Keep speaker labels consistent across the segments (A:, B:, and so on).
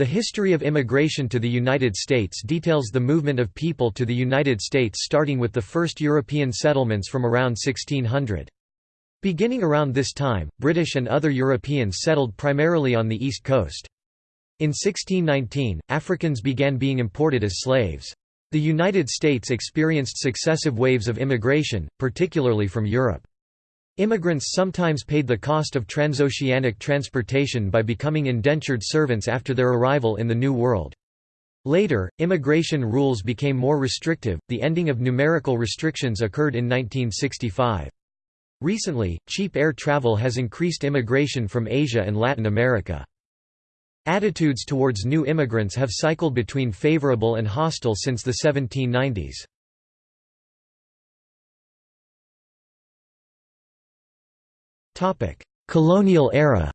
A: The history of immigration to the United States details the movement of people to the United States starting with the first European settlements from around 1600. Beginning around this time, British and other Europeans settled primarily on the East Coast. In 1619, Africans began being imported as slaves. The United States experienced successive waves of immigration, particularly from Europe. Immigrants sometimes paid the cost of transoceanic transportation by becoming indentured servants after their arrival in the New World. Later, immigration rules became more restrictive, the ending of numerical restrictions occurred in 1965. Recently, cheap air travel has increased immigration from Asia and Latin America. Attitudes towards new immigrants have cycled between favorable and hostile since the 1790s. Colonial era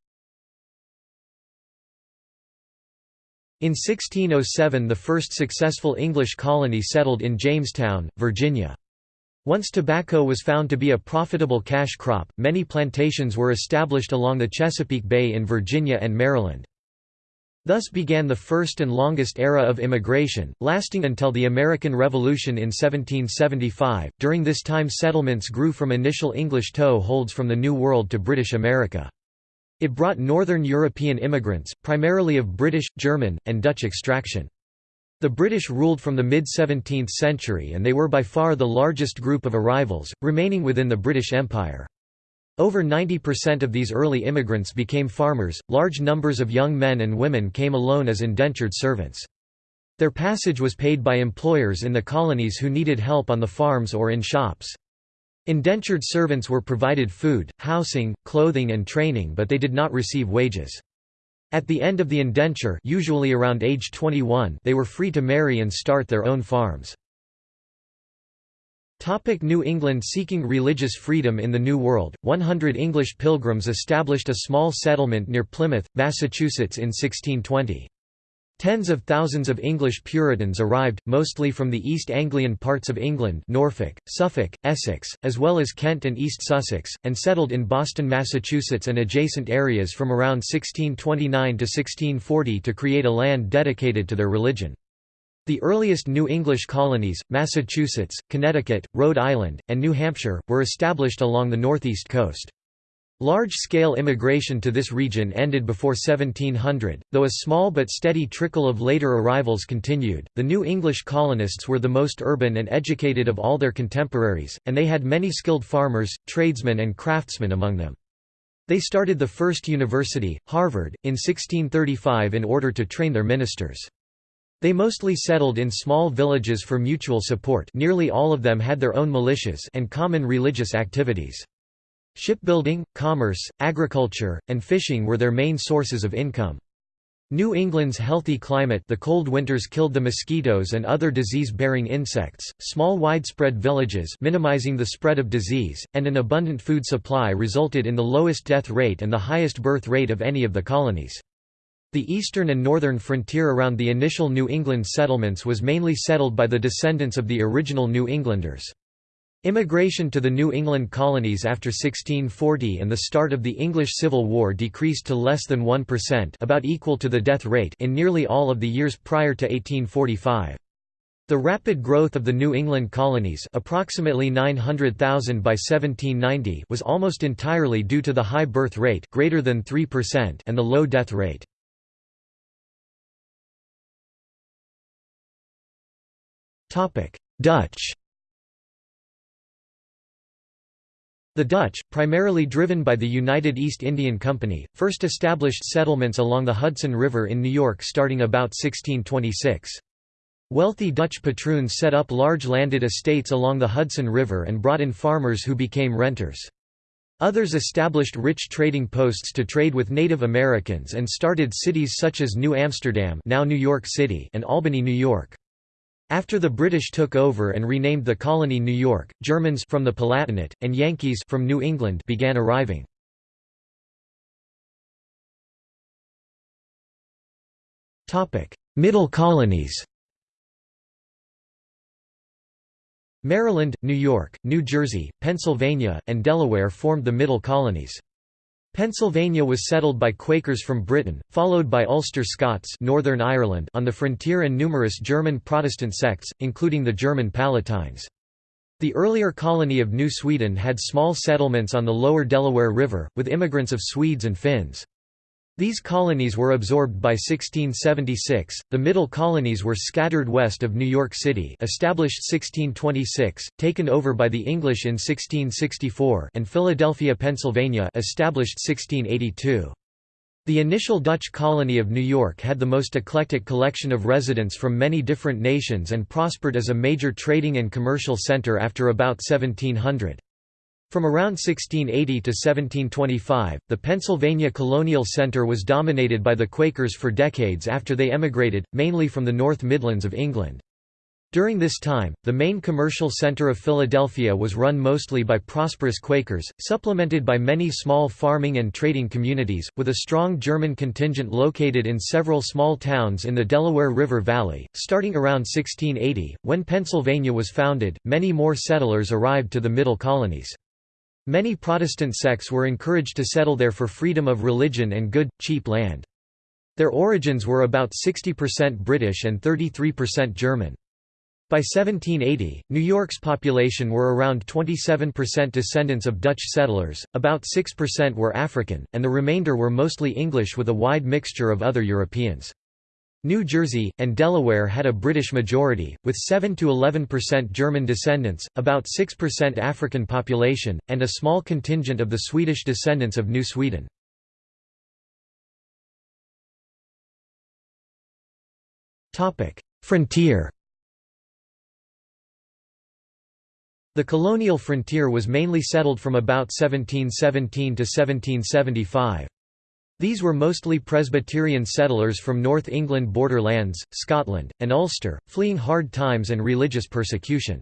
A: In 1607 the first successful English colony settled in Jamestown, Virginia. Once tobacco was found to be a profitable cash crop, many plantations were established along the Chesapeake Bay in Virginia and Maryland. Thus began the first and longest era of immigration, lasting until the American Revolution in 1775. During this time, settlements grew from initial English toe holds from the New World to British America. It brought northern European immigrants, primarily of British, German, and Dutch extraction. The British ruled from the mid-17th century and they were by far the largest group of arrivals, remaining within the British Empire. Over 90% of these early immigrants became farmers, large numbers of young men and women came alone as indentured servants. Their passage was paid by employers in the colonies who needed help on the farms or in shops. Indentured servants were provided food, housing, clothing and training but they did not receive wages. At the end of the indenture usually around age 21 they were free to marry and start their own farms. Topic New England Seeking religious freedom in the New World, 100 English pilgrims established a small settlement near Plymouth, Massachusetts in 1620. Tens of thousands of English Puritans arrived, mostly from the East Anglian parts of England Norfolk, Suffolk, Essex, as well as Kent and East Sussex, and settled in Boston, Massachusetts and adjacent areas from around 1629 to 1640 to create a land dedicated to their religion. The earliest New English colonies, Massachusetts, Connecticut, Rhode Island, and New Hampshire, were established along the northeast coast. Large-scale immigration to this region ended before 1700, though a small but steady trickle of later arrivals continued. The New English colonists were the most urban and educated of all their contemporaries, and they had many skilled farmers, tradesmen and craftsmen among them. They started the first university, Harvard, in 1635 in order to train their ministers. They mostly settled in small villages for mutual support nearly all of them had their own militias and common religious activities. Shipbuilding, commerce, agriculture, and fishing were their main sources of income. New England's healthy climate the cold winters killed the mosquitoes and other disease-bearing insects, small widespread villages minimizing the spread of disease, and an abundant food supply resulted in the lowest death rate and the highest birth rate of any of the colonies. The eastern and northern frontier around the initial New England settlements was mainly settled by the descendants of the original New Englanders. Immigration to the New England colonies after 1640 and the start of the English Civil War decreased to less than 1% about equal to the death rate in nearly all of the years prior to 1845. The rapid growth of the New England colonies approximately 900,000 by 1790 was almost entirely due to the high birth rate greater than 3% and the low death rate. Dutch The Dutch, primarily driven by the United East Indian Company, first established settlements along the Hudson River in New York starting about 1626. Wealthy Dutch patroons set up large landed estates along the Hudson River and brought in farmers who became renters. Others established rich trading posts to trade with Native Americans and started cities such as New Amsterdam now New York City and Albany, New York. After the British took over and renamed the colony New York, Germans from the Palatinate, and Yankees from New England began arriving. Middle colonies Maryland, New York, New Jersey, Pennsylvania, and Delaware formed the Middle Colonies. Pennsylvania was settled by Quakers from Britain, followed by Ulster Scots Northern Ireland on the frontier and numerous German Protestant sects, including the German Palatines. The earlier colony of New Sweden had small settlements on the lower Delaware River, with immigrants of Swedes and Finns. These colonies were absorbed by 1676. The middle colonies were scattered west of New York City, established 1626, taken over by the English in 1664, and Philadelphia, Pennsylvania, established 1682. The initial Dutch colony of New York had the most eclectic collection of residents from many different nations and prospered as a major trading and commercial center after about 1700. From around 1680 to 1725, the Pennsylvania Colonial Center was dominated by the Quakers for decades after they emigrated, mainly from the North Midlands of England. During this time, the main commercial center of Philadelphia was run mostly by prosperous Quakers, supplemented by many small farming and trading communities, with a strong German contingent located in several small towns in the Delaware River Valley. Starting around 1680, when Pennsylvania was founded, many more settlers arrived to the middle colonies. Many Protestant sects were encouraged to settle there for freedom of religion and good, cheap land. Their origins were about 60% British and 33% German. By 1780, New York's population were around 27% descendants of Dutch settlers, about 6% were African, and the remainder were mostly English with a wide mixture of other Europeans. New Jersey, and Delaware had a British majority, with 7–11% German descendants, about 6% African population, and a small contingent of the Swedish descendants of New Sweden. Frontier The colonial frontier was mainly settled from about 1717 to 1775. These were mostly Presbyterian settlers from North England borderlands, Scotland, and Ulster, fleeing hard times and religious persecution.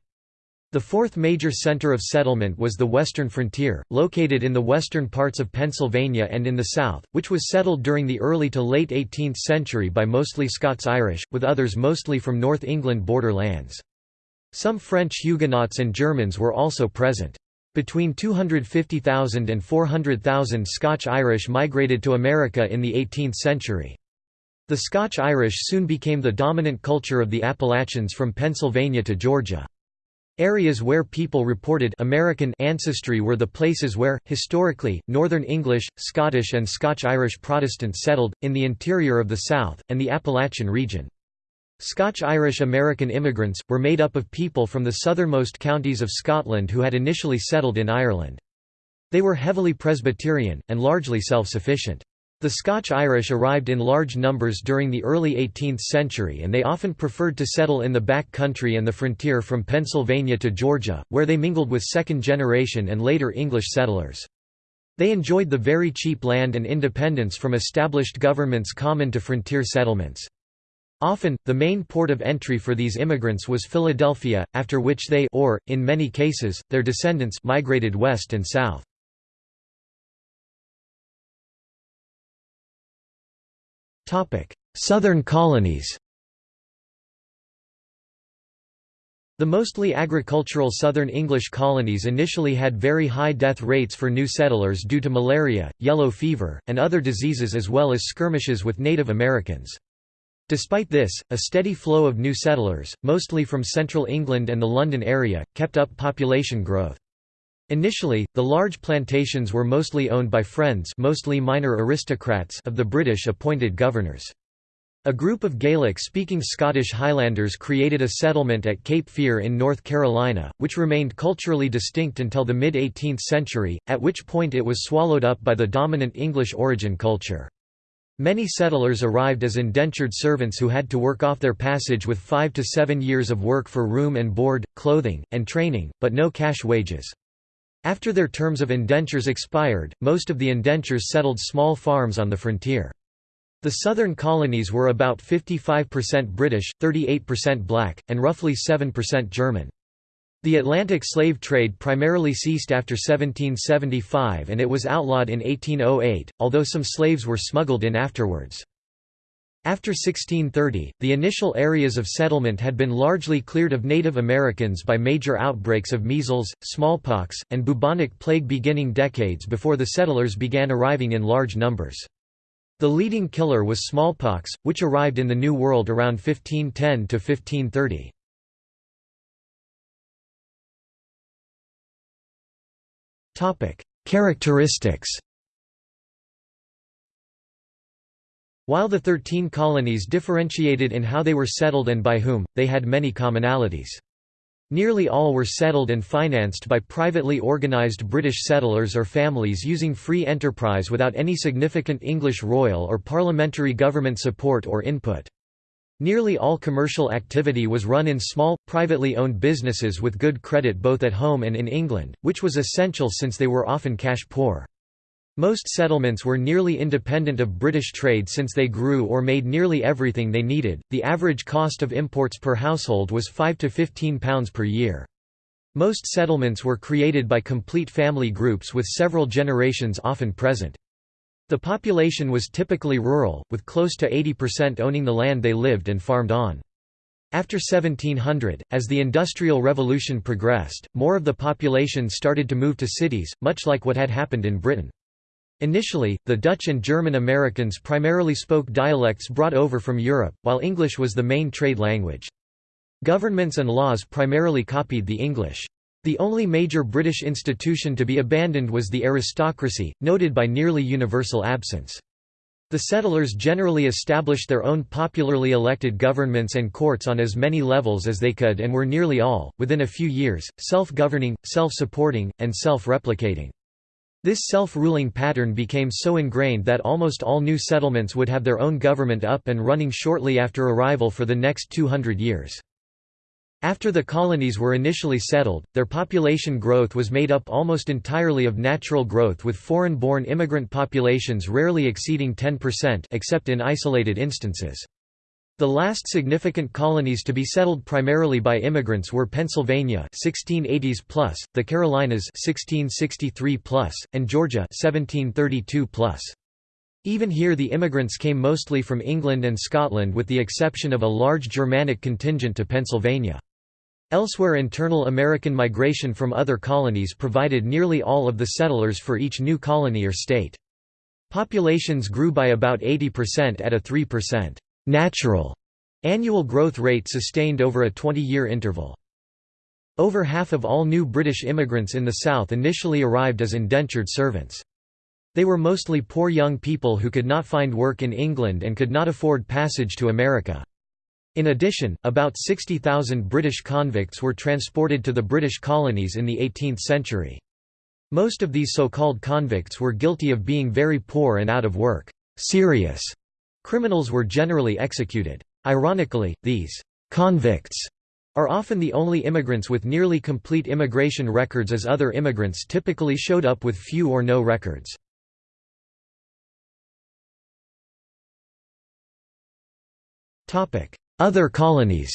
A: The fourth major centre of settlement was the western frontier, located in the western parts of Pennsylvania and in the south, which was settled during the early to late 18th century by mostly Scots-Irish, with others mostly from North England borderlands. Some French Huguenots and Germans were also present. Between 250,000 and 400,000 Scotch-Irish migrated to America in the 18th century. The Scotch-Irish soon became the dominant culture of the Appalachians from Pennsylvania to Georgia. Areas where people reported American ancestry were the places where, historically, Northern English, Scottish and Scotch-Irish Protestants settled, in the interior of the South, and the Appalachian region. Scotch-Irish American immigrants, were made up of people from the southernmost counties of Scotland who had initially settled in Ireland. They were heavily Presbyterian, and largely self-sufficient. The Scotch-Irish arrived in large numbers during the early 18th century and they often preferred to settle in the back country and the frontier from Pennsylvania to Georgia, where they mingled with second-generation and later English settlers. They enjoyed the very cheap land and independence from established governments common to frontier settlements. Often, the main port of entry for these immigrants was Philadelphia, after which they or, in many cases, their descendants migrated west and south. Southern colonies The mostly agricultural southern English colonies initially had very high death rates for new settlers due to malaria, yellow fever, and other diseases as well as skirmishes with Native Americans. Despite this, a steady flow of new settlers, mostly from central England and the London area, kept up population growth. Initially, the large plantations were mostly owned by friends mostly minor aristocrats of the British appointed governors. A group of Gaelic-speaking Scottish Highlanders created a settlement at Cape Fear in North Carolina, which remained culturally distinct until the mid-18th century, at which point it was swallowed up by the dominant English origin culture. Many settlers arrived as indentured servants who had to work off their passage with five to seven years of work for room and board, clothing, and training, but no cash wages. After their terms of indentures expired, most of the indentures settled small farms on the frontier. The southern colonies were about 55% British, 38% black, and roughly 7% German. The Atlantic slave trade primarily ceased after 1775 and it was outlawed in 1808, although some slaves were smuggled in afterwards. After 1630, the initial areas of settlement had been largely cleared of Native Americans by major outbreaks of measles, smallpox, and bubonic plague beginning decades before the settlers began arriving in large numbers. The leading killer was smallpox, which arrived in the New World around 1510 to 1530. Characteristics While the Thirteen Colonies differentiated in how they were settled and by whom, they had many commonalities. Nearly all were settled and financed by privately organised British settlers or families using free enterprise without any significant English royal or parliamentary government support or input. Nearly all commercial activity was run in small, privately owned businesses with good credit both at home and in England, which was essential since they were often cash poor. Most settlements were nearly independent of British trade since they grew or made nearly everything they needed. The average cost of imports per household was 5 to 15 pounds per year. Most settlements were created by complete family groups with several generations often present. The population was typically rural, with close to 80% owning the land they lived and farmed on. After 1700, as the Industrial Revolution progressed, more of the population started to move to cities, much like what had happened in Britain. Initially, the Dutch and German Americans primarily spoke dialects brought over from Europe, while English was the main trade language. Governments and laws primarily copied the English. The only major British institution to be abandoned was the aristocracy, noted by nearly universal absence. The settlers generally established their own popularly elected governments and courts on as many levels as they could and were nearly all, within a few years, self-governing, self-supporting, and self-replicating. This self-ruling pattern became so ingrained that almost all new settlements would have their own government up and running shortly after arrival for the next 200 years. After the colonies were initially settled, their population growth was made up almost entirely of natural growth with foreign-born immigrant populations rarely exceeding 10% except in isolated instances. The last significant colonies to be settled primarily by immigrants were Pennsylvania 1680s plus, the Carolinas 1663 plus, and Georgia 1732 plus. Even here the immigrants came mostly from England and Scotland with the exception of a large Germanic contingent to Pennsylvania. Elsewhere internal American migration from other colonies provided nearly all of the settlers for each new colony or state. Populations grew by about 80% at a 3% natural annual growth rate sustained over a 20-year interval. Over half of all new British immigrants in the South initially arrived as indentured servants. They were mostly poor young people who could not find work in England and could not afford passage to America. In addition, about 60,000 British convicts were transported to the British colonies in the 18th century. Most of these so-called convicts were guilty of being very poor and out of work. Serious Criminals were generally executed. Ironically, these «convicts» are often the only immigrants with nearly complete immigration records as other immigrants typically showed up with few or no records. Other colonies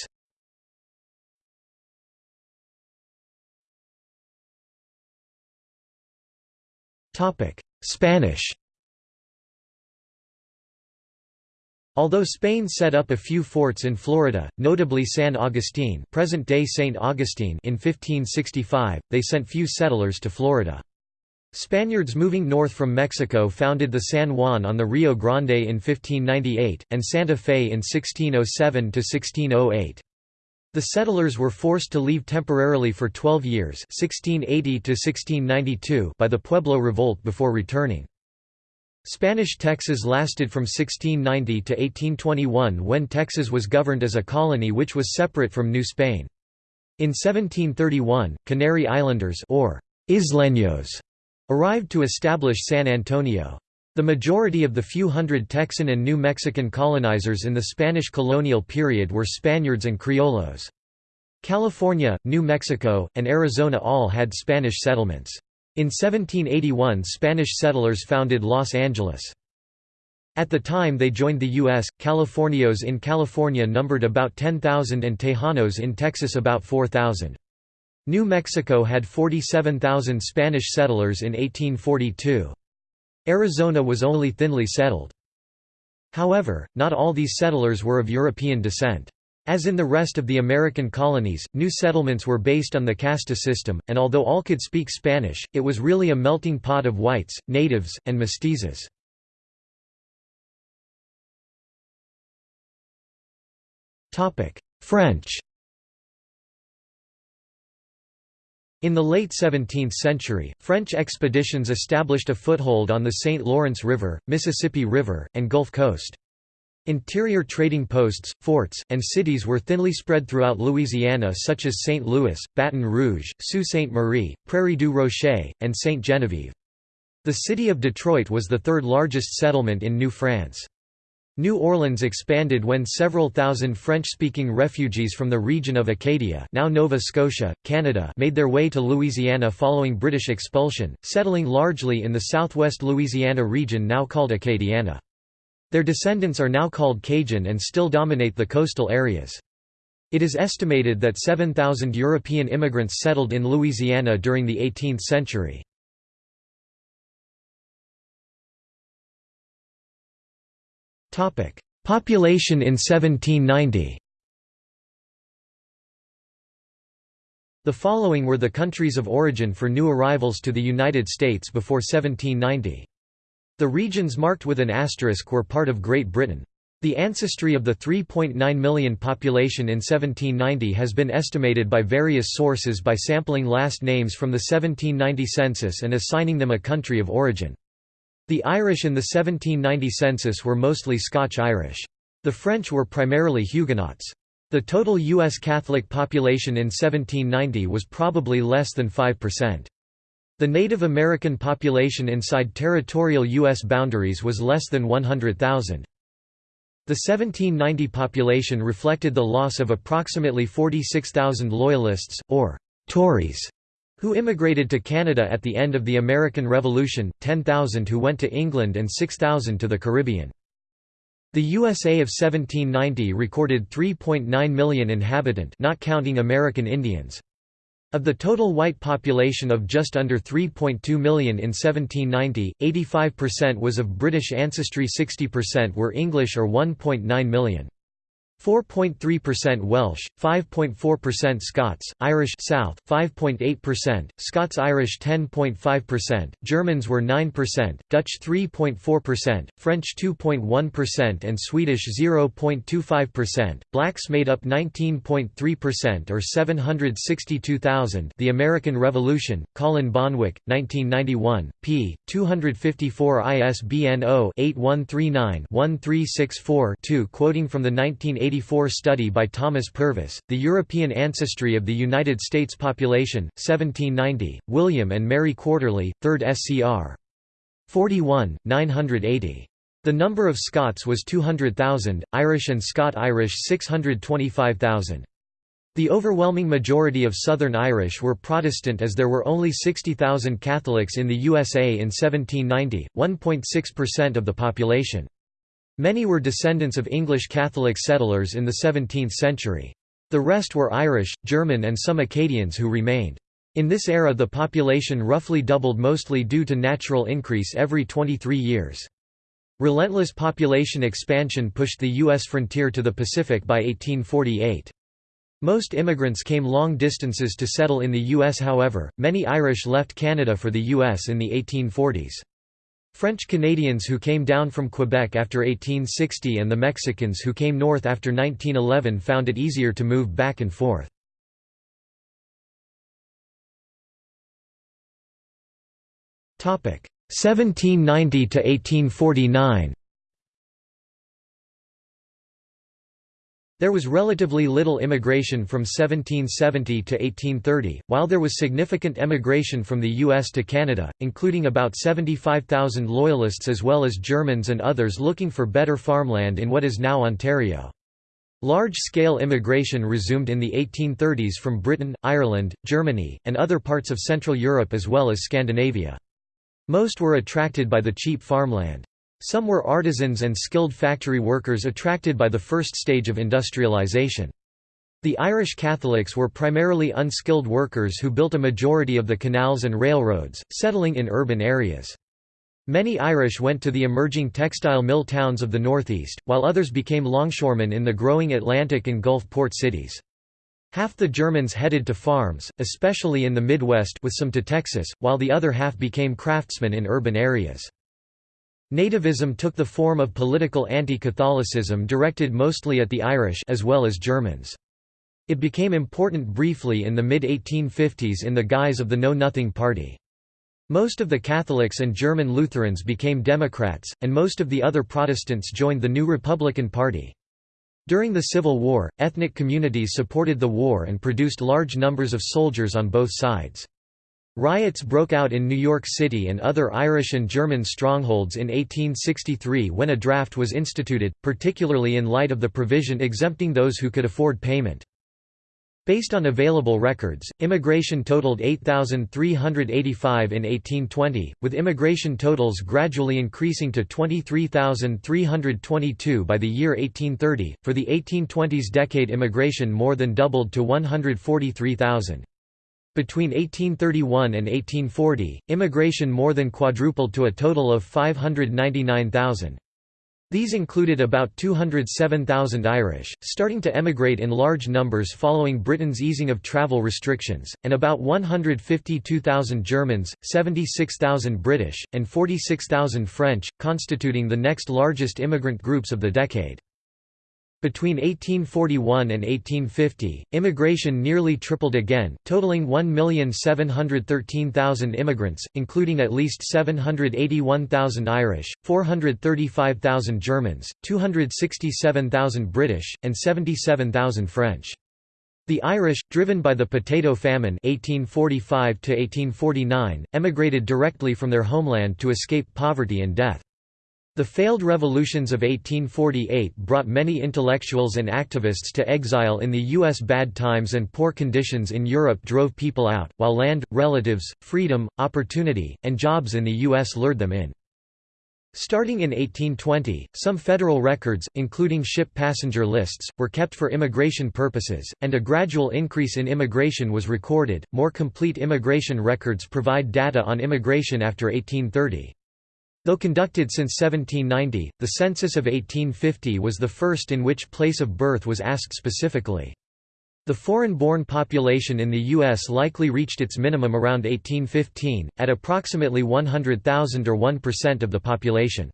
A: Spanish Although Spain set up a few forts in Florida, notably San Agustin present-day St. Augustine in 1565, they sent few settlers to Florida. Spaniards moving north from Mexico founded the San Juan on the Rio Grande in 1598, and Santa Fe in 1607–1608. The settlers were forced to leave temporarily for 12 years 1680 by the Pueblo Revolt before returning. Spanish Texas lasted from 1690 to 1821 when Texas was governed as a colony which was separate from New Spain. In 1731, Canary Islanders or Isleños arrived to establish San Antonio. The majority of the few hundred Texan and New Mexican colonizers in the Spanish colonial period were Spaniards and Criollos. California, New Mexico, and Arizona all had Spanish settlements. In 1781 Spanish settlers founded Los Angeles. At the time they joined the U.S., Californios in California numbered about 10,000 and Tejanos in Texas about 4,000. New Mexico had 47,000 Spanish settlers in 1842. Arizona was only thinly settled. However, not all these settlers were of European descent. As in the rest of the American colonies, new settlements were based on the casta system, and although all could speak Spanish, it was really a melting pot of whites, natives, and mestizos. French In the late 17th century, French expeditions established a foothold on the St. Lawrence River, Mississippi River, and Gulf Coast. Interior trading posts, forts, and cities were thinly spread throughout Louisiana such as St. Louis, Baton Rouge, Sault Ste. Marie, Prairie du Rocher, and St. Genevieve. The city of Detroit was the third largest settlement in New France. New Orleans expanded when several thousand French-speaking refugees from the region of Acadia now Nova Scotia, Canada made their way to Louisiana following British expulsion, settling largely in the southwest Louisiana region now called Acadiana. Their descendants are now called Cajun and still dominate the coastal areas. It is estimated that 7,000 European immigrants settled in Louisiana during the 18th century. Population in 1790 The following were the countries of origin for new arrivals to the United States before 1790. The regions marked with an asterisk were part of Great Britain. The ancestry of the 3.9 million population in 1790 has been estimated by various sources by sampling last names from the 1790 census and assigning them a country of origin. The Irish in the 1790 census were mostly Scotch-Irish. The French were primarily Huguenots. The total U.S. Catholic population in 1790 was probably less than 5%. The Native American population inside territorial U.S. boundaries was less than 100,000. The 1790 population reflected the loss of approximately 46,000 Loyalists, or Tories, who immigrated to Canada at the end of the American Revolution, 10,000 who went to England and 6,000 to the Caribbean. The USA of 1790 recorded 3.9 million inhabitant not counting American Indians. Of the total white population of just under 3.2 million in 1790, 85% was of British ancestry 60% were English or 1.9 million. 4.3% Welsh, 5.4% Scots, Irish South, 5.8%, Scots-Irish 10.5%, Germans were 9%, Dutch 3.4%, French 2.1% and Swedish 0.25%. Blacks made up 19.3% or 762,000. The American Revolution, Colin Bonwick, 1991, p. 254 ISBN 0-8139-1364-2 quoting from the 1980 1984 study by Thomas Purvis, The European Ancestry of the United States Population, 1790, William and Mary Quarterly, 3rd SCR. 41, 980. The number of Scots was 200,000, Irish and Scot-Irish 625,000. The overwhelming majority of Southern Irish were Protestant as there were only 60,000 Catholics in the USA in 1790, 1.6% of the population. Many were descendants of English Catholic settlers in the 17th century. The rest were Irish, German and some Acadians who remained. In this era the population roughly doubled mostly due to natural increase every 23 years. Relentless population expansion pushed the U.S. frontier to the Pacific by 1848. Most immigrants came long distances to settle in the U.S. however, many Irish left Canada for the U.S. in the 1840s. French Canadians who came down from Quebec after 1860 and the Mexicans who came north after 1911 found it easier to move back and forth. Topic 1790 to 1849. There was relatively little immigration from 1770 to 1830, while there was significant emigration from the U.S. to Canada, including about 75,000 Loyalists as well as Germans and others looking for better farmland in what is now Ontario. Large-scale immigration resumed in the 1830s from Britain, Ireland, Germany, and other parts of Central Europe as well as Scandinavia. Most were attracted by the cheap farmland. Some were artisans and skilled factory workers attracted by the first stage of industrialization. The Irish Catholics were primarily unskilled workers who built a majority of the canals and railroads, settling in urban areas. Many Irish went to the emerging textile mill towns of the Northeast, while others became longshoremen in the growing Atlantic and Gulf port cities. Half the Germans headed to farms, especially in the Midwest with some to Texas, while the other half became craftsmen in urban areas. Nativism took the form of political anti-Catholicism directed mostly at the Irish as well as Germans. It became important briefly in the mid-1850s in the guise of the Know Nothing Party. Most of the Catholics and German Lutherans became Democrats, and most of the other Protestants joined the new Republican Party. During the Civil War, ethnic communities supported the war and produced large numbers of soldiers on both sides. Riots broke out in New York City and other Irish and German strongholds in 1863 when a draft was instituted, particularly in light of the provision exempting those who could afford payment. Based on available records, immigration totaled 8,385 in 1820, with immigration totals gradually increasing to 23,322 by the year 1830. For the 1820s decade, immigration more than doubled to 143,000. Between 1831 and 1840, immigration more than quadrupled to a total of 599,000. These included about 207,000 Irish, starting to emigrate in large numbers following Britain's easing of travel restrictions, and about 152,000 Germans, 76,000 British, and 46,000 French, constituting the next largest immigrant groups of the decade. Between 1841 and 1850, immigration nearly tripled again, totaling 1,713,000 immigrants, including at least 781,000 Irish, 435,000 Germans, 267,000 British, and 77,000 French. The Irish, driven by the Potato Famine 1845 emigrated directly from their homeland to escape poverty and death. The failed revolutions of 1848 brought many intellectuals and activists to exile in the U.S. Bad times and poor conditions in Europe drove people out, while land, relatives, freedom, opportunity, and jobs in the U.S. lured them in. Starting in 1820, some federal records, including ship passenger lists, were kept for immigration purposes, and a gradual increase in immigration was recorded. More complete immigration records provide data on immigration after 1830. Though conducted since 1790, the census of 1850 was the first in which place of birth was asked specifically. The foreign-born population in the U.S. likely reached its minimum around 1815, at approximately 100,000 or 1% of the population.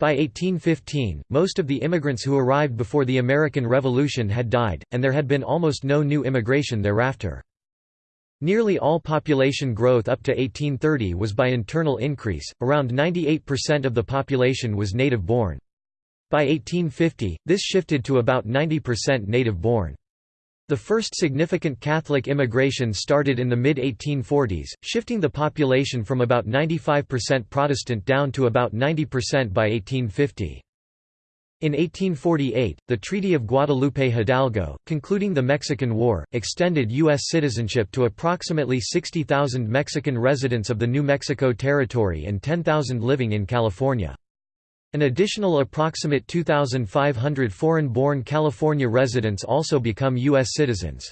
A: By 1815, most of the immigrants who arrived before the American Revolution had died, and there had been almost no new immigration thereafter. Nearly all population growth up to 1830 was by internal increase, around 98% of the population was native-born. By 1850, this shifted to about 90% native-born. The first significant Catholic immigration started in the mid-1840s, shifting the population from about 95% Protestant down to about 90% by 1850. In 1848, the Treaty of Guadalupe Hidalgo, concluding the Mexican War, extended U.S. citizenship to approximately 60,000 Mexican residents of the New Mexico Territory and 10,000 living in California. An additional approximate 2,500 foreign-born California residents also become U.S. citizens.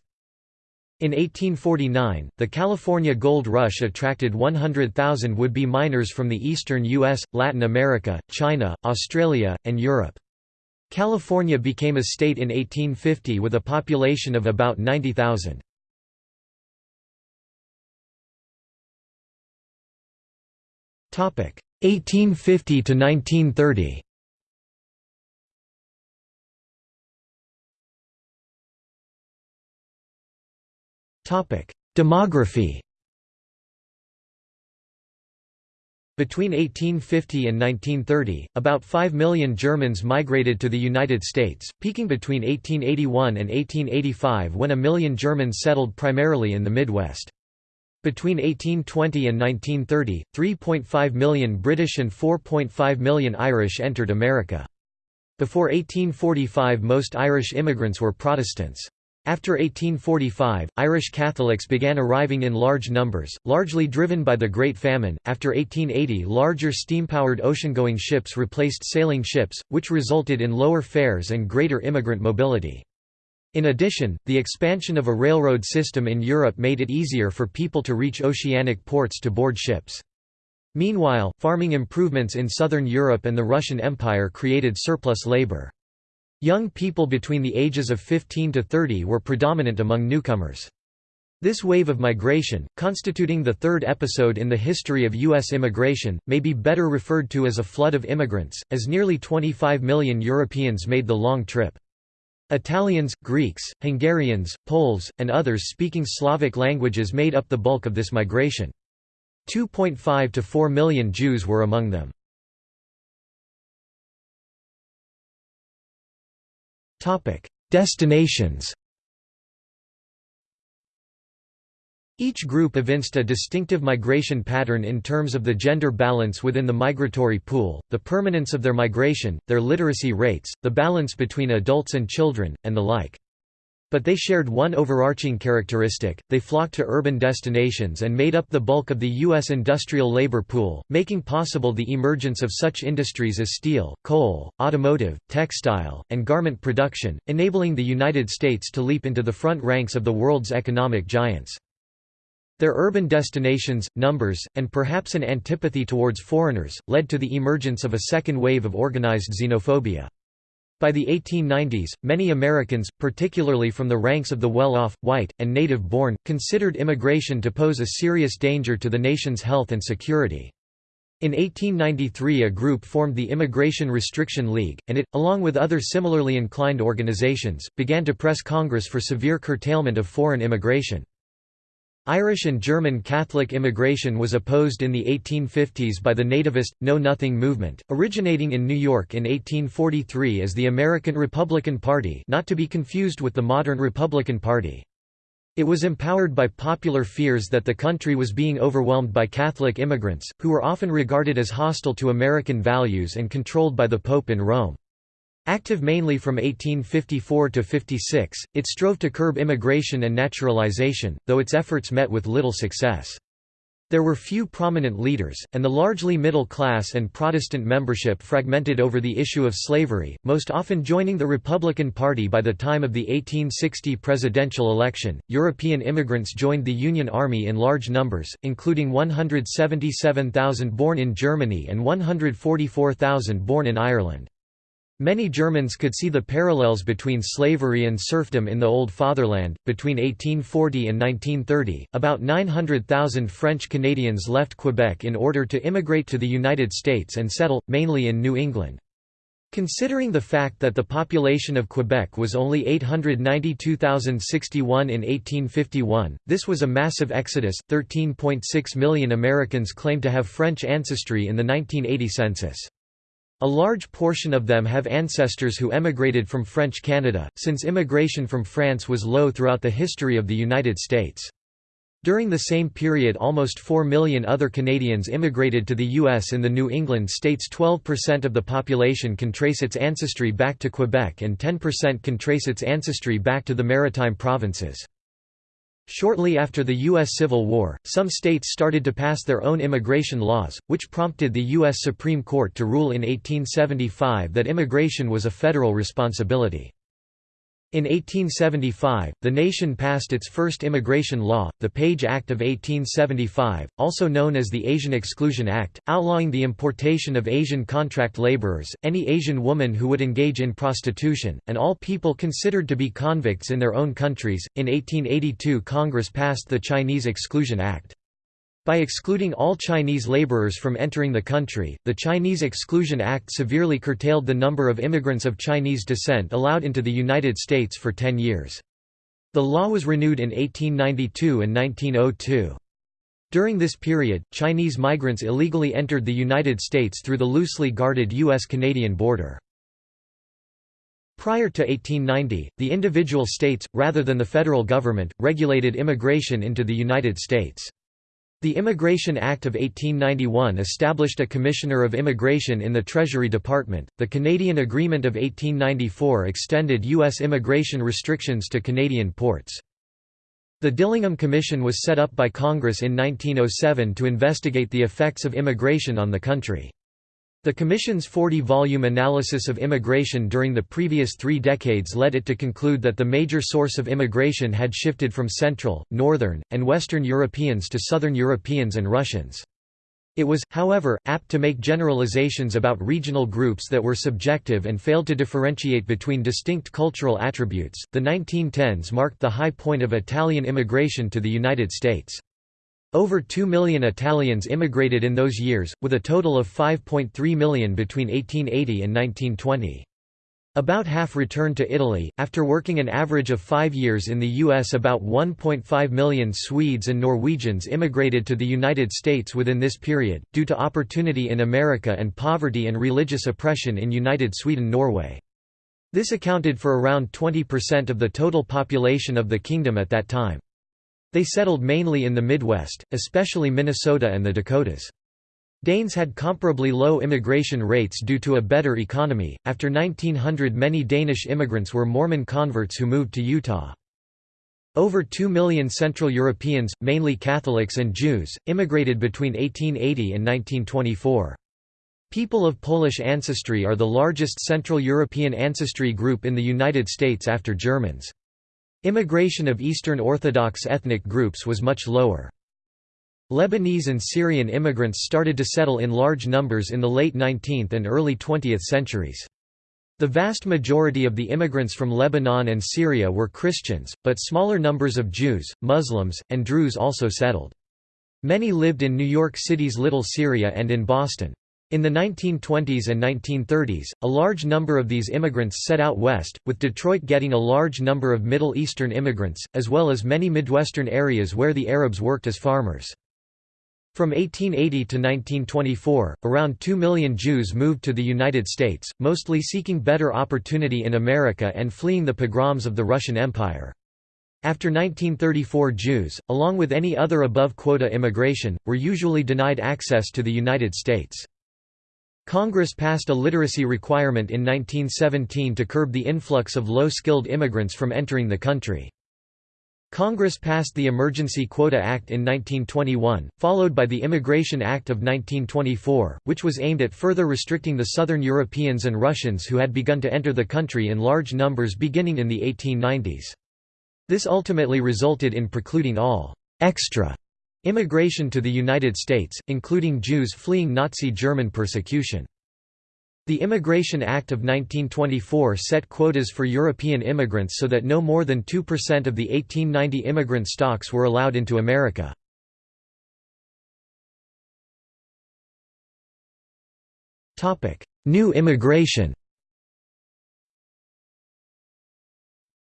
A: In 1849, the California Gold Rush attracted 100,000 would-be miners from the eastern U.S., Latin America, China, Australia, and Europe. California became a state in 1850 with a population of about 90,000. Topic 1850 to 1930. Topic Demography Between 1850 and 1930, about 5 million Germans migrated to the United States, peaking between 1881 and 1885 when a million Germans settled primarily in the Midwest. Between 1820 and 1930, 3.5 million British and 4.5 million Irish entered America. Before 1845 most Irish immigrants were Protestants. After 1845, Irish Catholics began arriving in large numbers, largely driven by the Great Famine. After 1880, larger steam-powered ocean-going ships replaced sailing ships, which resulted in lower fares and greater immigrant mobility. In addition, the expansion of a railroad system in Europe made it easier for people to reach oceanic ports to board ships. Meanwhile, farming improvements in southern Europe and the Russian Empire created surplus labor. Young people between the ages of 15 to 30 were predominant among newcomers. This wave of migration, constituting the third episode in the history of U.S. immigration, may be better referred to as a flood of immigrants, as nearly 25 million Europeans made the long trip. Italians, Greeks, Hungarians, Poles, and others speaking Slavic languages made up the bulk of this migration. 2.5 to 4 million Jews were among them. Destinations Each group evinced a distinctive migration pattern in terms of the gender balance within the migratory pool, the permanence of their migration, their literacy rates, the balance between adults and children, and the like. But they shared one overarching characteristic, they flocked to urban destinations and made up the bulk of the U.S. industrial labor pool, making possible the emergence of such industries as steel, coal, automotive, textile, and garment production, enabling the United States to leap into the front ranks of the world's economic giants. Their urban destinations, numbers, and perhaps an antipathy towards foreigners, led to the emergence of a second wave of organized xenophobia. By the 1890s, many Americans, particularly from the ranks of the well-off, white, and native-born, considered immigration to pose a serious danger to the nation's health and security. In 1893 a group formed the Immigration Restriction League, and it, along with other similarly inclined organizations, began to press Congress for severe curtailment of foreign immigration. Irish and German Catholic immigration was opposed in the 1850s by the nativist, Know-Nothing movement, originating in New York in 1843 as the American Republican Party not to be confused with the modern Republican Party. It was empowered by popular fears that the country was being overwhelmed by Catholic immigrants, who were often regarded as hostile to American values and controlled by the Pope in Rome. Active mainly from 1854 to 56, it strove to curb immigration and naturalization, though its efforts met with little success. There were few prominent leaders, and the largely middle class and Protestant membership fragmented over the issue of slavery, most often joining the Republican Party by the time of the 1860 presidential election. European immigrants joined the Union Army in large numbers, including 177,000 born in Germany and 144,000 born in Ireland. Many Germans could see the parallels between slavery and serfdom in the Old Fatherland. Between 1840 and 1930, about 900,000 French Canadians left Quebec in order to immigrate to the United States and settle, mainly in New England. Considering the fact that the population of Quebec was only 892,061 in 1851, this was a massive exodus. 13.6 million Americans claimed to have French ancestry in the 1980 census. A large portion of them have ancestors who emigrated from French Canada, since immigration from France was low throughout the history of the United States. During the same period almost 4 million other Canadians immigrated to the U.S. In the New England states 12% of the population can trace its ancestry back to Quebec and 10% can trace its ancestry back to the Maritime provinces. Shortly after the U.S. Civil War, some states started to pass their own immigration laws, which prompted the U.S. Supreme Court to rule in 1875 that immigration was a federal responsibility. In 1875, the nation passed its first immigration law, the Page Act of 1875, also known as the Asian Exclusion Act, outlawing the importation of Asian contract laborers, any Asian woman who would engage in prostitution, and all people considered to be convicts in their own countries. In 1882, Congress passed the Chinese Exclusion Act. By excluding all Chinese laborers from entering the country, the Chinese Exclusion Act severely curtailed the number of immigrants of Chinese descent allowed into the United States for ten years. The law was renewed in 1892 and 1902. During this period, Chinese migrants illegally entered the United States through the loosely guarded U.S.-Canadian border. Prior to 1890, the individual states, rather than the federal government, regulated immigration into the United States. The Immigration Act of 1891 established a Commissioner of Immigration in the Treasury Department. The Canadian Agreement of 1894 extended U.S. immigration restrictions to Canadian ports. The Dillingham Commission was set up by Congress in 1907 to investigate the effects of immigration on the country. The Commission's 40-volume analysis of immigration during the previous three decades led it to conclude that the major source of immigration had shifted from Central, Northern, and Western Europeans to Southern Europeans and Russians. It was, however, apt to make generalizations about regional groups that were subjective and failed to differentiate between distinct cultural attributes. The 1910s marked the high point of Italian immigration to the United States. Over 2 million Italians immigrated in those years, with a total of 5.3 million between 1880 and 1920. About half returned to Italy. After working an average of five years in the U.S., about 1.5 million Swedes and Norwegians immigrated to the United States within this period, due to opportunity in America and poverty and religious oppression in United Sweden-Norway. This accounted for around 20% of the total population of the kingdom at that time. They settled mainly in the Midwest, especially Minnesota and the Dakotas. Danes had comparably low immigration rates due to a better economy. After 1900, many Danish immigrants were Mormon converts who moved to Utah. Over 2 million Central Europeans, mainly Catholics and Jews, immigrated between 1880 and 1924. People of Polish ancestry are the largest Central European ancestry group in the United States after Germans. Immigration of Eastern Orthodox ethnic groups was much lower. Lebanese and Syrian immigrants started to settle in large numbers in the late 19th and early 20th centuries. The vast majority of the immigrants from Lebanon and Syria were Christians, but smaller numbers of Jews, Muslims, and Druze also settled. Many lived in New York City's Little Syria and in Boston. In the 1920s and 1930s, a large number of these immigrants set out west, with Detroit getting a large number of Middle Eastern immigrants, as well as many Midwestern areas where the Arabs worked as farmers. From 1880 to 1924, around 2 million Jews moved to the United States, mostly seeking better opportunity in America and fleeing the pogroms of the Russian Empire. After 1934 Jews, along with any other above-quota immigration, were usually denied access to the United States. Congress passed a literacy requirement in 1917 to curb the influx of low-skilled immigrants from entering the country. Congress passed the Emergency Quota Act in 1921, followed by the Immigration Act of 1924, which was aimed at further restricting the Southern Europeans and Russians who had begun to enter the country in large numbers beginning in the 1890s. This ultimately resulted in precluding all «extra» immigration to the United States, including Jews fleeing Nazi German persecution. The Immigration Act of 1924 set quotas for European immigrants so that no more than 2% of the 1890 immigrant stocks were allowed into America. New immigration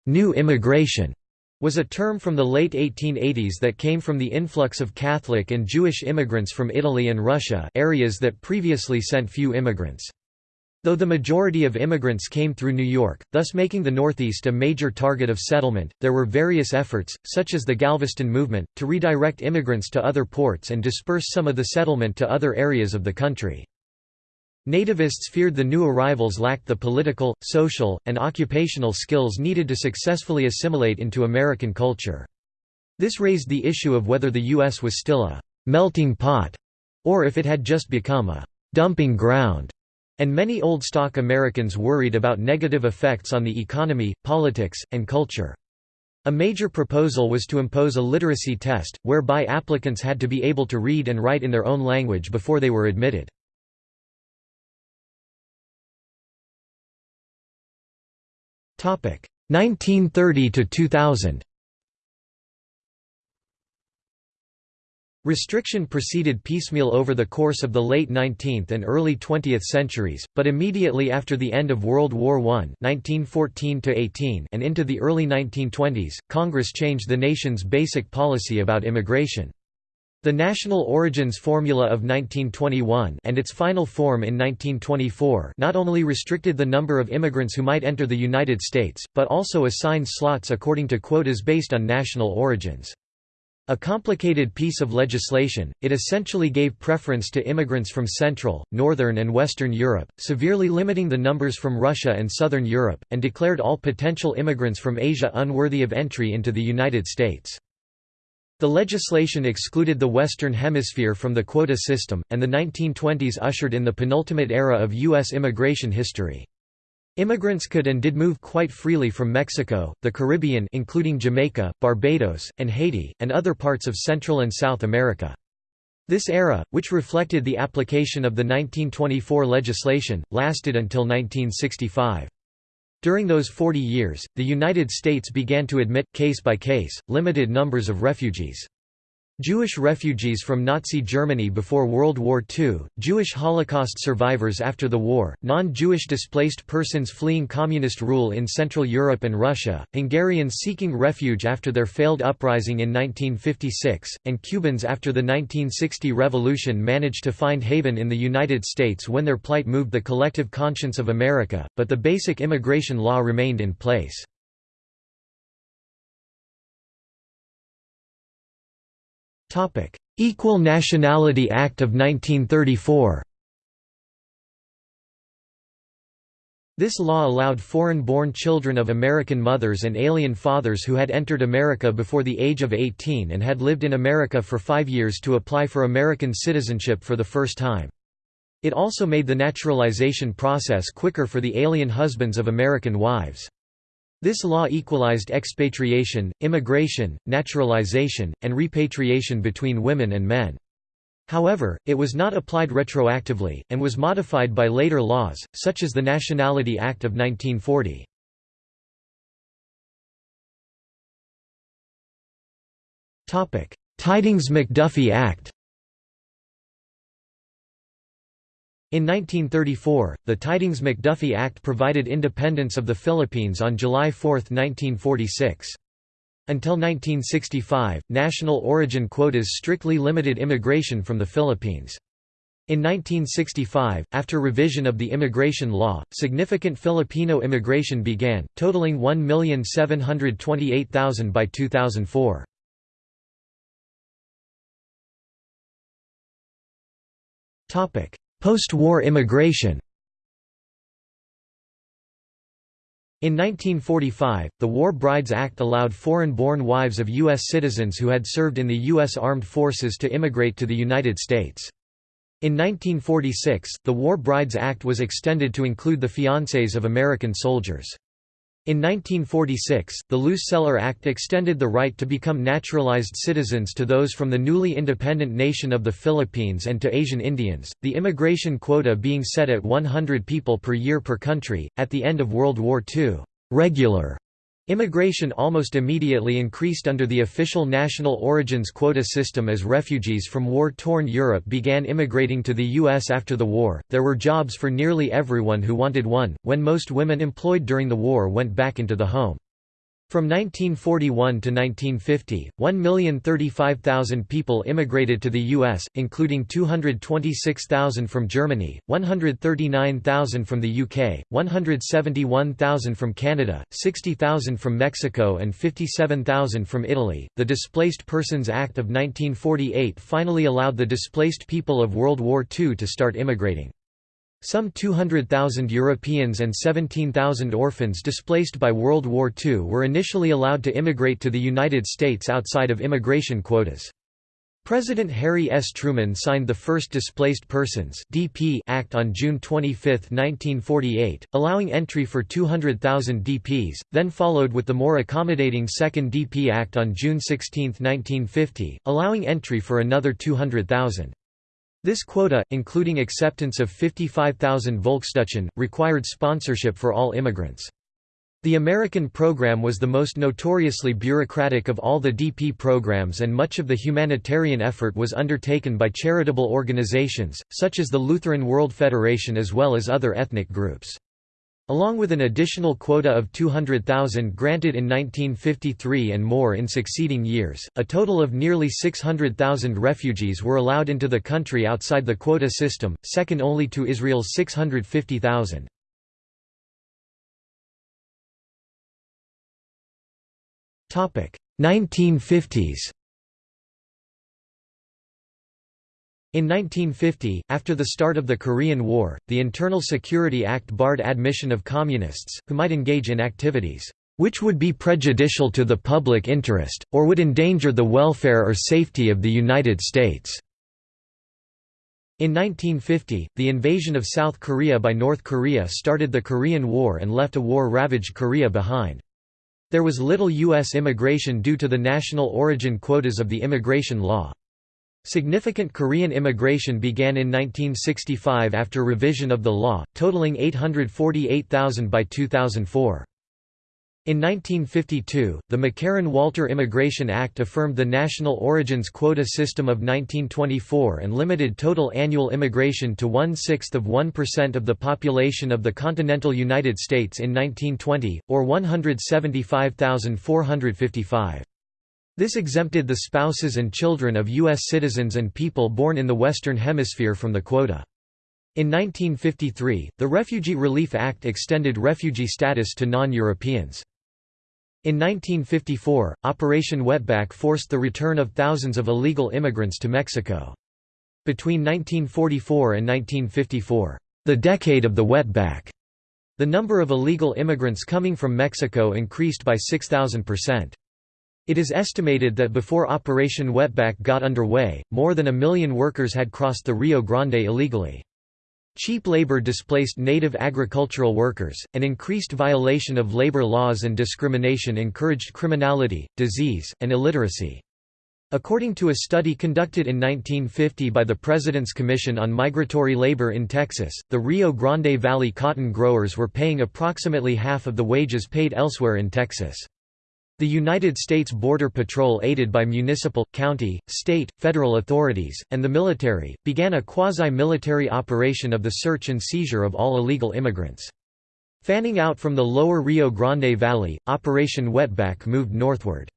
A: New immigration was a term from the late 1880s that came from the influx of Catholic and Jewish immigrants from Italy and Russia areas that previously sent few immigrants. Though the majority of immigrants came through New York, thus making the Northeast a major target of settlement, there were various efforts, such as the Galveston movement, to redirect immigrants to other ports and disperse some of the settlement to other areas of the country. Nativists feared the new arrivals lacked the political, social, and occupational skills needed to successfully assimilate into American culture. This raised the issue of whether the U.S. was still a «melting pot» or if it had just become a «dumping ground» and many old stock Americans worried about negative effects on the economy, politics, and culture. A major proposal was to impose a literacy test, whereby applicants had to be able to read and write in their own language before they were admitted. 1930 to 2000. Restriction proceeded piecemeal over the course of the late 19th and early 20th centuries, but immediately after the end of World War I 1914 and into the early 1920s, Congress changed the nation's basic policy about immigration. The National Origins Formula of 1921 and its final form in 1924 not only restricted the number of immigrants who might enter the United States, but also assigned slots according to quotas based on national origins. A complicated piece of legislation, it essentially gave preference to immigrants from Central, Northern and Western Europe, severely limiting the numbers from Russia and Southern Europe, and declared all potential immigrants from Asia unworthy of entry into the United States. The legislation excluded the Western Hemisphere from the quota system, and the 1920s ushered in the penultimate era of U.S. immigration history. Immigrants could and did move quite freely from Mexico, the Caribbean including Jamaica, Barbados, and Haiti, and other parts of Central and South America. This era, which reflected the application of the 1924 legislation, lasted until 1965. During those 40 years, the United States began to admit, case by case, limited numbers of refugees. Jewish refugees from Nazi Germany before World War II, Jewish Holocaust survivors after the war, non-Jewish displaced persons fleeing communist rule in Central Europe and Russia, Hungarians seeking refuge after their failed uprising in 1956, and Cubans after the 1960 revolution managed to find haven in the United States when their plight moved the collective conscience of America, but the basic immigration law remained in place. Equal Nationality Act of 1934 This law allowed foreign-born children of American mothers and alien fathers who had entered America before the age of 18 and had lived in America for five years to apply for American citizenship for the first time. It also made the naturalization process quicker for the alien husbands of American wives. This law equalized expatriation, immigration, naturalization, and repatriation between women and men. However, it was not applied retroactively, and was modified by later laws, such as the Nationality Act of 1940. Tydings-McDuffie Act In 1934, the Tydings-McDuffie Act provided independence of the Philippines on July 4, 1946. Until 1965, national origin quotas strictly limited immigration from the Philippines. In 1965, after revision of the immigration law, significant Filipino immigration began, totaling 1,728,000 by 2004. Topic: Post-war immigration In 1945, the War Brides Act allowed foreign-born wives of U.S. citizens who had served in the U.S. Armed Forces to immigrate to the United States. In 1946, the War Brides Act was extended to include the fiancés of American soldiers. In 1946, the Luce-Celler Act extended the right to become naturalized citizens to those from the newly independent nation of the Philippines and to Asian Indians, the immigration quota being set at 100 people per year per country. At the end of World War II, regular Immigration almost immediately increased under the official national origins quota system as refugees from war torn Europe began immigrating to the U.S. after the war. There were jobs for nearly everyone who wanted one, when most women employed during the war went back into the home. From 1941 to 1950, 1,035,000 people immigrated to the U.S., including 226,000 from Germany, 139,000 from the UK, 171,000 from Canada, 60,000 from Mexico, and 57,000 from Italy. The Displaced Persons Act of 1948 finally allowed the displaced people of World War II to start immigrating. Some 200,000 Europeans and 17,000 orphans displaced by World War II were initially allowed to immigrate to the United States outside of immigration quotas. President Harry S. Truman signed the first Displaced Persons (DP) Act on June 25, 1948, allowing entry for 200,000 DPs, then followed with the more accommodating Second DP Act on June 16, 1950, allowing entry for another 200,000. This quota, including acceptance of 55,000 Volksdeutsche, required sponsorship for all immigrants. The American program was the most notoriously bureaucratic of all the DP programs and much of the humanitarian effort was undertaken by charitable organizations, such as the Lutheran World Federation as well as other ethnic groups. Along with an additional quota of 200,000 granted in 1953 and more in succeeding years, a total of nearly 600,000 refugees were allowed into the country outside the quota system, second only to Israel's 650,000. Topic: 1950s. In 1950, after the start of the Korean War, the Internal Security Act barred admission of communists, who might engage in activities, "...which would be prejudicial to the public interest, or would endanger the welfare or safety of the United States." In 1950, the invasion of South Korea by North Korea started the Korean War and left a war-ravaged Korea behind. There was little U.S. immigration due to the national origin quotas of the immigration law. Significant Korean immigration began in 1965 after revision of the law, totaling 848,000 by 2004. In 1952, the McCarran-Walter Immigration Act affirmed the national origins quota system of 1924 and limited total annual immigration to one-sixth of 1% of the population of the continental United States in 1920, or 175,455. This exempted the spouses and children of U.S. citizens and people born in the Western Hemisphere from the quota. In 1953, the Refugee Relief Act extended refugee status to non-Europeans. In 1954, Operation Wetback forced the return of thousands of illegal immigrants to Mexico. Between 1944 and 1954, the decade of the wetback, the number of illegal immigrants coming from Mexico increased by 6,000%. It is estimated that before Operation Wetback got underway, more than a million workers had crossed the Rio Grande illegally. Cheap labor displaced native agricultural workers, and increased violation of labor laws and discrimination encouraged criminality, disease, and illiteracy. According to a study conducted in 1950 by the President's Commission on Migratory Labor in Texas, the Rio Grande Valley cotton growers were paying approximately half of the wages paid elsewhere in Texas. The United States Border Patrol aided by municipal, county, state, federal authorities, and the military, began a quasi-military operation of the search and seizure of all illegal immigrants. Fanning out from the lower Rio Grande Valley, Operation Wetback moved northward.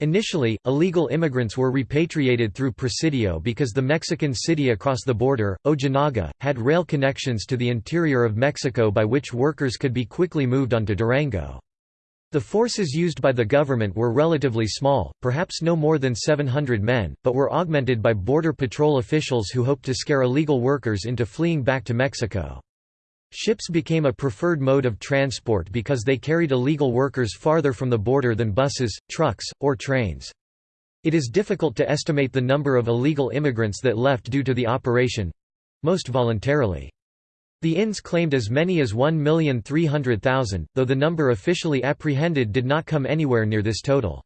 A: Initially, illegal immigrants were repatriated through Presidio because the Mexican city across the border, Ojinaga, had rail connections to the interior of Mexico by which workers could be quickly moved onto Durango. The forces used by the government were relatively small, perhaps no more than 700 men, but were augmented by Border Patrol officials who hoped to scare illegal workers into fleeing back to Mexico. Ships became a preferred mode of transport because they carried illegal workers farther from the border than buses, trucks, or trains. It is difficult to estimate the number of illegal immigrants that left due to the operation—most voluntarily. The INS claimed as many as 1,300,000, though the number officially apprehended did not come anywhere near this total.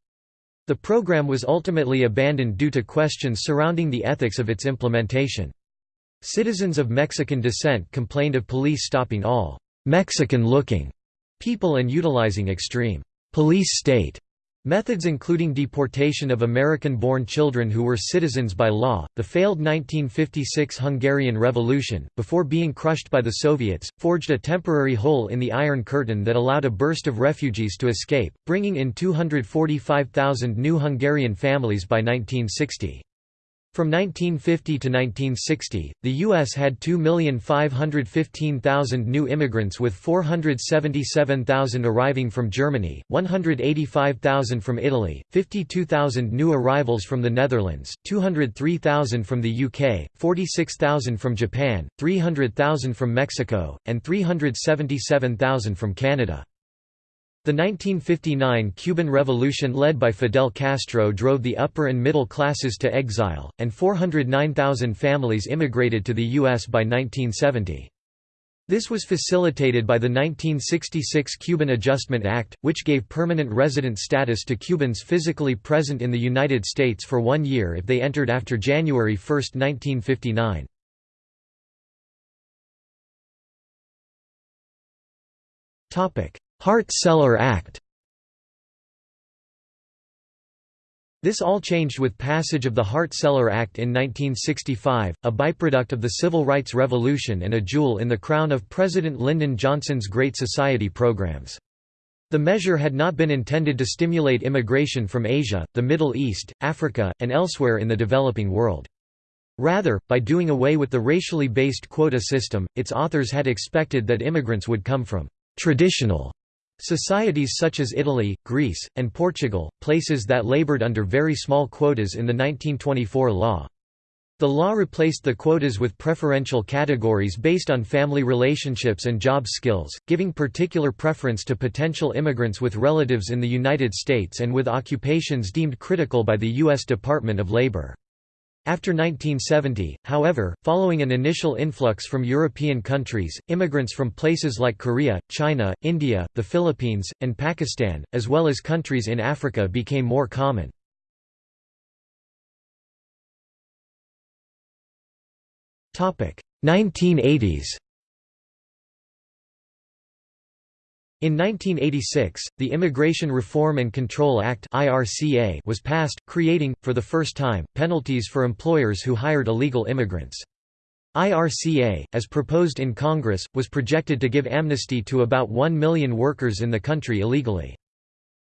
A: The program was ultimately abandoned due to questions surrounding the ethics of its implementation. Citizens of Mexican descent complained of police stopping all «Mexican-looking» people and utilizing extreme «police state» Methods including deportation of American-born children who were citizens by law, the failed 1956 Hungarian Revolution, before being crushed by the Soviets, forged a temporary hole in the Iron Curtain that allowed a burst of refugees to escape, bringing in 245,000 new Hungarian families by 1960. From 1950 to 1960, the U.S. had 2,515,000 new immigrants with 477,000 arriving from Germany, 185,000 from Italy, 52,000 new arrivals from the Netherlands, 203,000 from the UK, 46,000 from Japan, 300,000 from Mexico, and 377,000 from Canada. The 1959 Cuban Revolution led by Fidel Castro drove the upper and middle classes to exile, and 409,000 families immigrated to the U.S. by 1970. This was facilitated by the 1966 Cuban Adjustment Act, which gave permanent resident status to Cubans physically present in the United States for one year if they entered after January 1, 1959. Hart-Celler Act This all changed with passage of the Hart-Celler Act in 1965, a byproduct of the Civil Rights Revolution and a jewel in the crown of President Lyndon Johnson's Great Society programs. The measure had not been intended to stimulate immigration from Asia, the Middle East, Africa, and elsewhere in the developing world. Rather, by doing away with the racially based quota system, its authors had expected that immigrants would come from traditional Societies such as Italy, Greece, and Portugal, places that labored under very small quotas in the 1924 law. The law replaced the quotas with preferential categories based on family relationships and job skills, giving particular preference to potential immigrants with relatives in the United States and with occupations deemed critical by the U.S. Department of Labor. After 1970, however, following an initial influx from European countries, immigrants from places like Korea, China, India, the Philippines, and Pakistan, as well as countries in Africa became more common. Topic: 1980s. In 1986, the Immigration Reform and Control Act was passed, creating, for the first time, penalties for employers who hired illegal immigrants. IRCA, as proposed in Congress, was projected to give amnesty to about 1 million workers in the country illegally.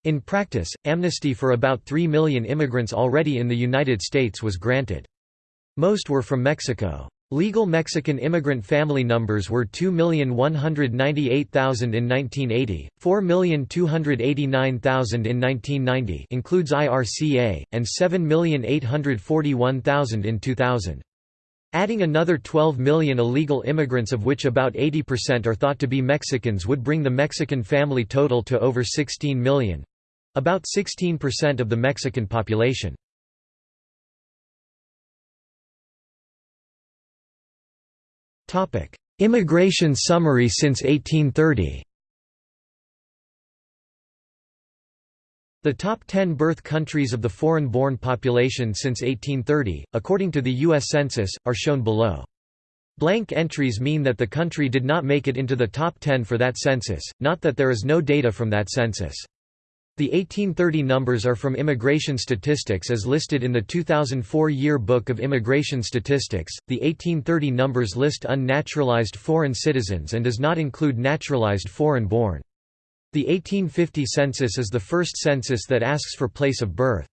A: In practice, amnesty for about 3 million immigrants already in the United States was granted. Most were from Mexico. Legal Mexican immigrant family numbers were 2,198,000 in 1980, 4,289,000 in 1990 includes IRCA, and 7,841,000 in 2000. Adding another 12 million illegal immigrants of which about 80% are thought to be Mexicans would bring the Mexican family total to over 16 million—about 16% of the Mexican population. Immigration summary since 1830 The top 10 birth countries of the foreign-born population since 1830, according to the U.S. Census, are shown below. Blank entries mean that the country did not make it into the top 10 for that census, not that there is no data from that census. The 1830 numbers are from immigration statistics as listed in the 2004 Year Book of Immigration Statistics. The 1830 numbers list unnaturalized foreign citizens and does not include naturalized foreign-born. The 1850 census is the first census that asks for place of birth.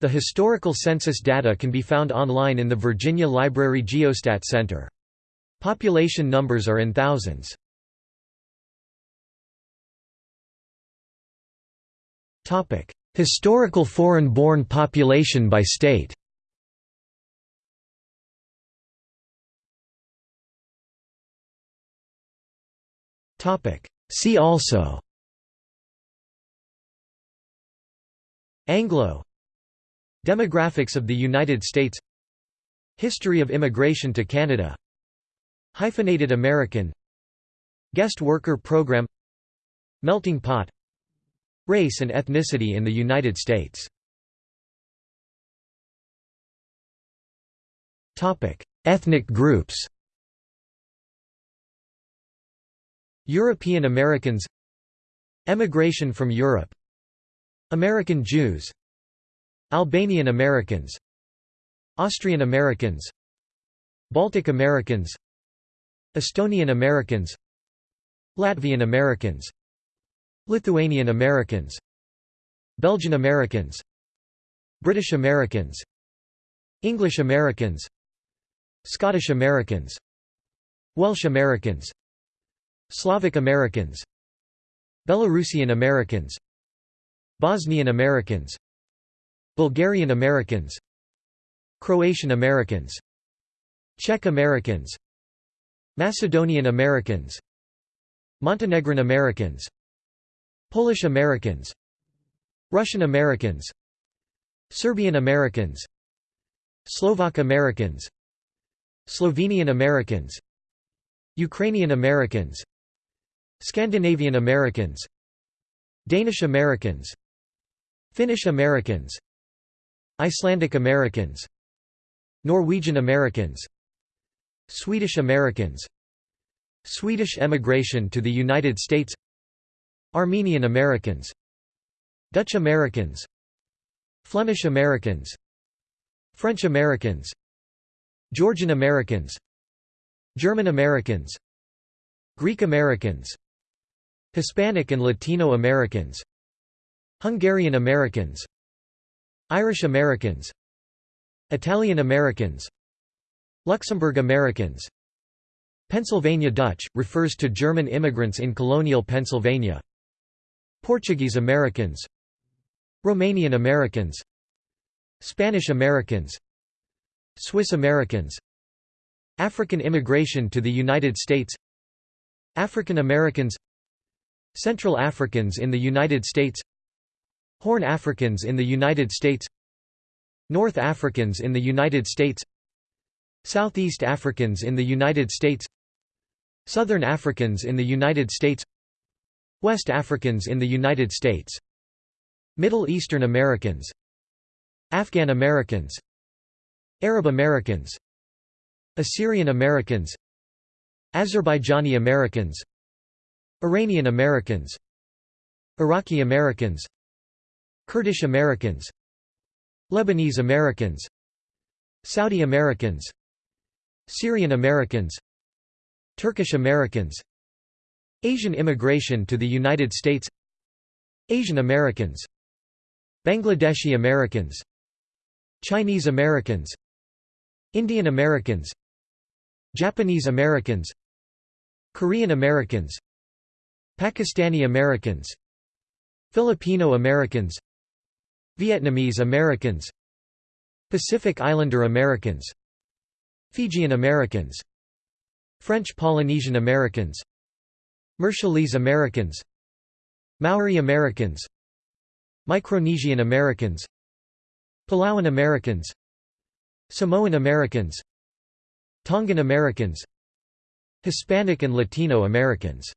A: The historical census data can be found online in the Virginia Library Geostat Center. Population numbers are in thousands. Topic: Historical foreign-born population by state. Topic: See also. Anglo Demographics of the United States History of immigration to Canada Hyphenated American Guest Worker Program Melting Pot Race and ethnicity in the United States. Ethnic groups. European Americans Emigration from Europe American Jews Albanian Americans Austrian Americans Baltic Americans Estonian Americans Latvian Americans Lithuanian Americans Belgian Americans British Americans English Americans Scottish Americans Welsh Americans Slavic Americans Belarusian Americans Bosnian Americans Bulgarian Americans Croatian Americans Czech Americans Macedonian Americans Montenegrin Americans Polish Americans Russian Americans Serbian Americans Slovak Americans Slovenian Americans Ukrainian Americans Scandinavian Americans Danish Americans Finnish Americans Icelandic Americans Norwegian Americans Swedish Americans Swedish emigration to the United States Armenian Americans Dutch Americans Flemish Americans French Americans Georgian Americans German Americans Greek Americans Hispanic and Latino Americans Hungarian Americans Irish Americans Italian Americans Luxembourg Americans. Pennsylvania Dutch, refers to German immigrants in colonial Pennsylvania Portuguese Americans Romanian Americans Spanish Americans Swiss Americans African immigration to the United States African Americans Central Africans in the United States Horn Africans in the United States North Africans in the United States Southeast Africans in the United States Southern Africans in the United States West Africans in the United States. Middle Eastern Americans. Afghan Americans. Arab Americans. Assyrian Americans. Azerbaijani Americans. Iranian Americans. Iraqi Americans. Kurdish Americans. Lebanese Americans. Saudi Americans. Syrian Americans. Turkish Americans Asian immigration to the United States. Asian Americans. Bangladeshi Americans. Chinese Americans. Indian Americans. Japanese Americans. Korean Americans. Pakistani Americans. Filipino Americans. Vietnamese Americans. Pacific Islander Americans. Fijian Americans. French Polynesian Americans Marshallese Americans Maori Americans Micronesian Americans Palauan Americans Samoan Americans Tongan Americans Hispanic and Latino Americans